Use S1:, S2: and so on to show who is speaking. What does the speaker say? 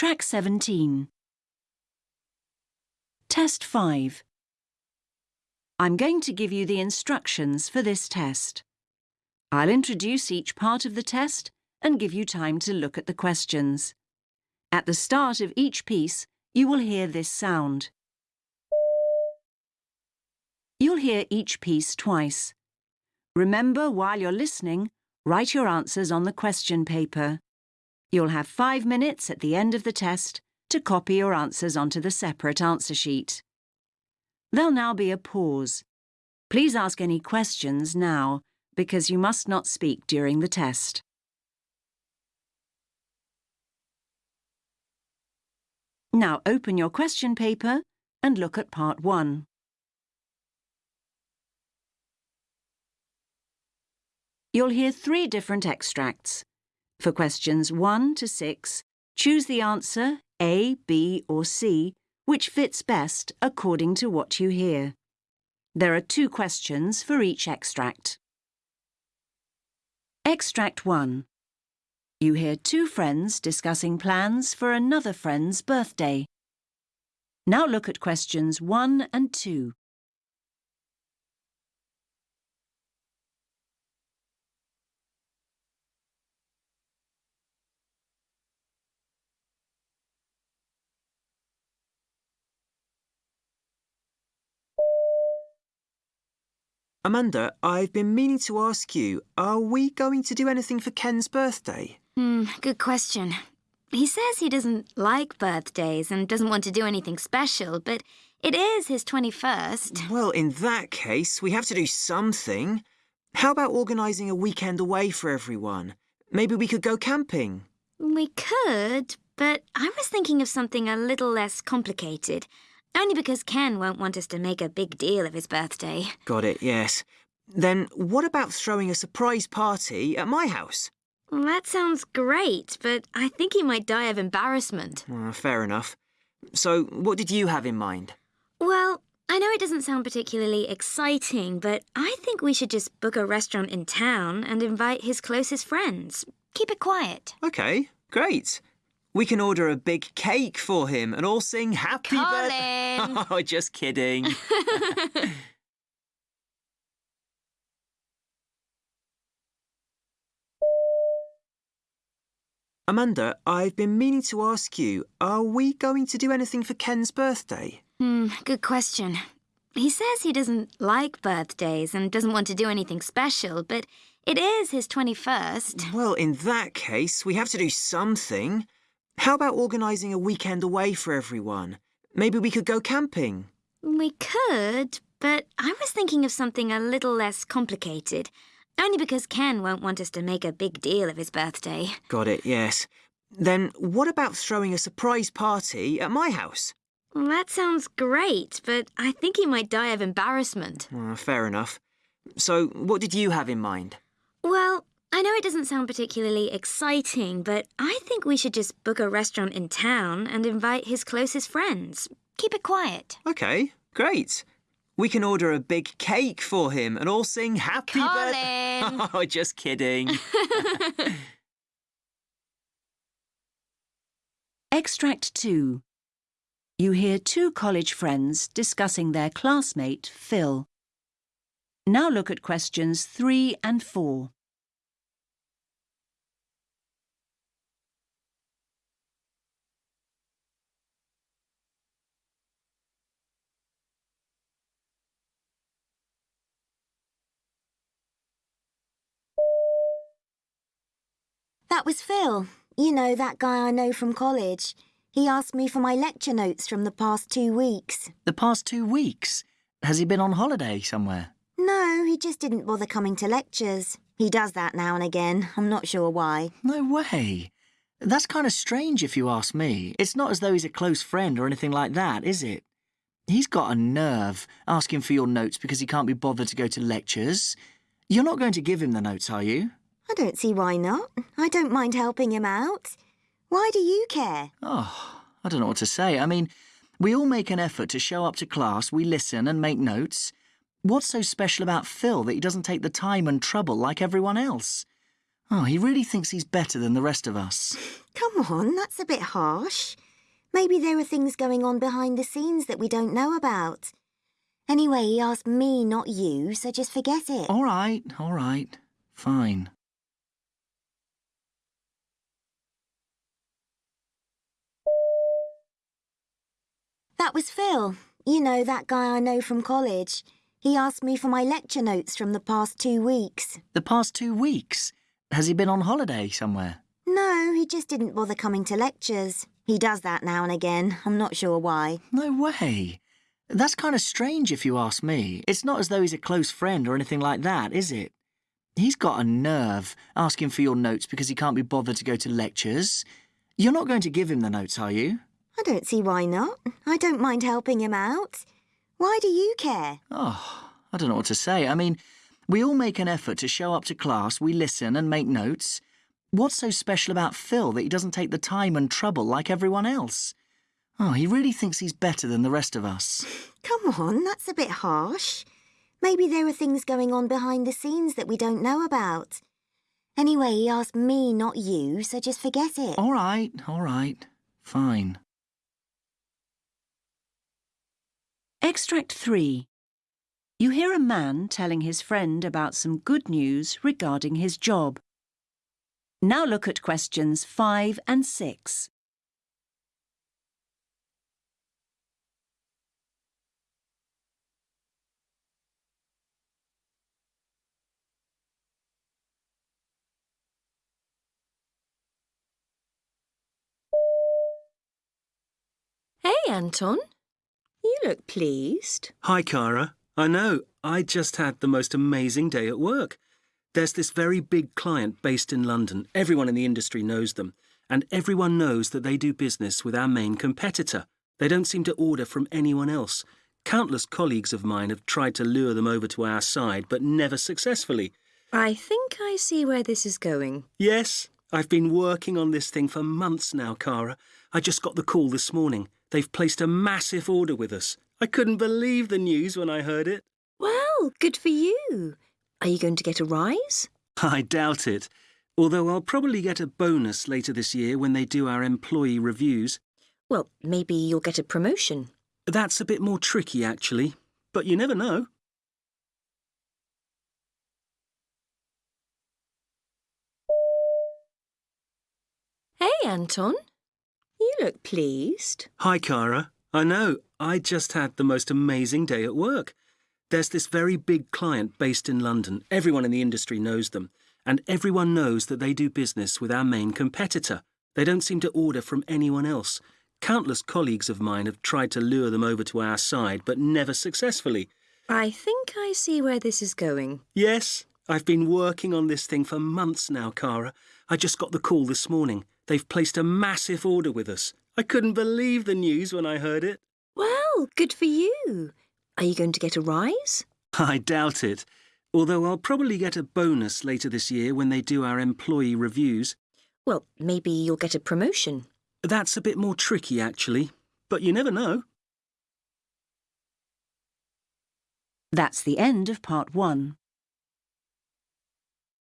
S1: Track 17. Test 5. I'm going to give you the instructions for this test. I'll introduce each part of the test and give you time to look at the questions. At the start of each piece, you will hear this sound. You'll hear each piece twice. Remember, while you're listening, write your answers on the question paper. You'll have five minutes at the end of the test to copy your answers onto the separate answer sheet. There'll now be a pause. Please ask any questions now, because you must not speak during the test. Now open your question paper and look at part one. You'll hear three different extracts. For questions 1 to 6, choose the answer A, B or C, which fits best according to what you hear. There are two questions for each extract. Extract 1. You hear two friends discussing plans for another friend's birthday. Now look at questions 1 and 2.
S2: Amanda, I've been meaning to ask you, are we going to do anything for Ken's birthday?
S3: Hmm, good question. He says he doesn't like birthdays and doesn't want to do anything special, but it is his 21st.
S2: Well, in that case, we have to do something. How about organising a weekend away for everyone? Maybe we could go camping.
S3: We could, but I was thinking of something a little less complicated. Only because Ken won't want us to make a big deal of his birthday.
S2: Got it, yes. Then what about throwing a surprise party at my house?
S3: That sounds great, but I think he might die of embarrassment.
S2: Uh, fair enough. So, what did you have in mind?
S3: Well, I know it doesn't sound particularly exciting, but I think we should just book a restaurant in town and invite his closest friends. Keep it quiet.
S2: OK, great. We can order a big cake for him and all sing happy birthday. Oh, just kidding. Amanda, I've been meaning to ask you, are we going to do anything for Ken's birthday?
S3: Hmm, good question. He says he doesn't like birthdays and doesn't want to do anything special, but it is his 21st.
S2: Well, in that case, we have to do something. How about organising a weekend away for everyone? Maybe we could go camping.
S3: We could, but I was thinking of something a little less complicated. Only because Ken won't want us to make a big deal of his birthday.
S2: Got it, yes. Then what about throwing a surprise party at my house?
S3: Well, that sounds great, but I think he might die of embarrassment.
S2: Uh, fair enough. So, what did you have in mind?
S3: Well, I know it doesn't sound particularly exciting, but I think we should just book a restaurant in town and invite his closest friends. Keep it quiet.
S2: OK, great. We can order a big cake for him and all sing happy birthday. Oh, just kidding.
S1: Extract 2. You hear two college friends discussing their classmate, Phil. Now look at questions 3 and 4.
S4: That was Phil. You know, that guy I know from college. He asked me for my lecture notes from the past two weeks.
S5: The past two weeks? Has he been on holiday somewhere?
S4: No, he just didn't bother coming to lectures. He does that now and again. I'm not sure why.
S5: No way. That's kind of strange if you ask me. It's not as though he's a close friend or anything like that, is it? He's got a nerve asking for your notes because he can't be bothered to go to lectures. You're not going to give him the notes, are you?
S4: I don't see why not. I don't mind helping him out. Why do you care?
S5: Oh, I don't know what to say. I mean, we all make an effort to show up to class, we listen and make notes. What's so special about Phil that he doesn't take the time and trouble like everyone else? Oh, he really thinks he's better than the rest of us.
S4: Come on, that's a bit harsh. Maybe there are things going on behind the scenes that we don't know about. Anyway, he asked me, not you, so just forget it.
S5: All right, all right. Fine.
S4: That was Phil. You know, that guy I know from college. He asked me for my lecture notes from the past two weeks.
S5: The past two weeks? Has he been on holiday somewhere?
S4: No, he just didn't bother coming to lectures. He does that now and again. I'm not sure why.
S5: No way. That's kind of strange if you ask me. It's not as though he's a close friend or anything like that, is it? He's got a nerve asking for your notes because he can't be bothered to go to lectures. You're not going to give him the notes, are you?
S4: I don't see why not. I don't mind helping him out. Why do you care?
S5: Oh, I don't know what to say. I mean, we all make an effort to show up to class, we listen and make notes. What's so special about Phil that he doesn't take the time and trouble like everyone else? Oh, he really thinks he's better than the rest of us.
S4: Come on, that's a bit harsh. Maybe there are things going on behind the scenes that we don't know about. Anyway, he asked me, not you, so just forget it.
S5: All right, all right. Fine.
S1: Extract 3. You hear a man telling his friend about some good news regarding his job. Now look at questions 5 and 6.
S6: Hey, Anton. Look pleased.
S7: Hi, Cara. I know, I just had the most amazing day at work. There's this very big client based in London. Everyone in the industry knows them. And everyone knows that they do business with our main competitor. They don't seem to order from anyone else. Countless colleagues of mine have tried to lure them over to our side, but never successfully.
S6: I think I see where this is going.
S7: Yes, I've been working on this thing for months now, Cara. I just got the call this morning. They've placed a massive order with us. I couldn't believe the news when I heard it.
S6: Well, good for you. Are you going to get a rise?
S7: I doubt it. Although I'll probably get a bonus later this year when they do our employee reviews.
S6: Well, maybe you'll get a promotion.
S7: That's a bit more tricky, actually. But you never know.
S6: Hey, Anton. You look pleased.
S7: Hi, Cara. I know, I just had the most amazing day at work. There's this very big client based in London. Everyone in the industry knows them. And everyone knows that they do business with our main competitor. They don't seem to order from anyone else. Countless colleagues of mine have tried to lure them over to our side, but never successfully.
S6: I think I see where this is going.
S7: Yes, I've been working on this thing for months now, Cara. I just got the call this morning. They've placed a massive order with us. I couldn't believe the news when I heard it.
S6: Well, good for you. Are you going to get a rise?
S7: I doubt it. Although I'll probably get a bonus later this year when they do our employee reviews.
S6: Well, maybe you'll get a promotion.
S7: That's a bit more tricky, actually. But you never know.
S1: That's the end of part 1.